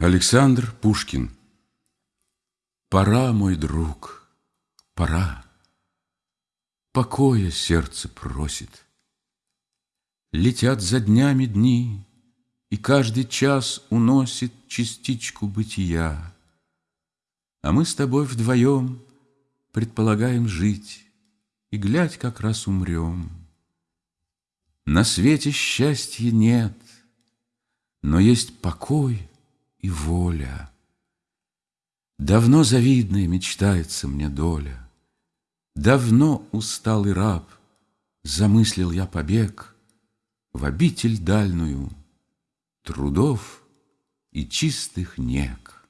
Александр Пушкин Пора, мой друг, пора. Покоя сердце просит. Летят за днями дни, И каждый час уносит Частичку бытия. А мы с тобой вдвоем Предполагаем жить, И, глядь, как раз умрем. На свете счастья нет, Но есть покой и воля. Давно завидная мечтается мне доля, Давно усталый раб Замыслил я побег В обитель дальную Трудов и чистых нег.